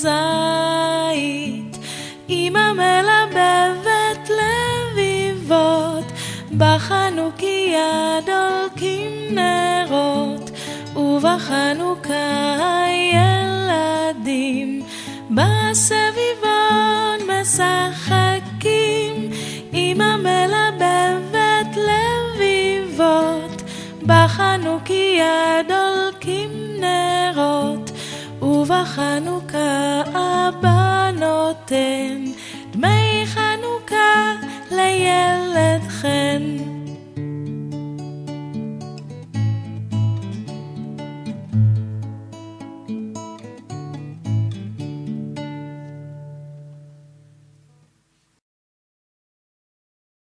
זית, אמא מלבבת לביבות, בחנוכיה דולקים נרות, ובחנוכה ילדים בסביבון משחקים, אמא מלבבת לביבות, בחנוכיה דולקים ובחנוכה אבא נותן דמי חנוכה לילד חן.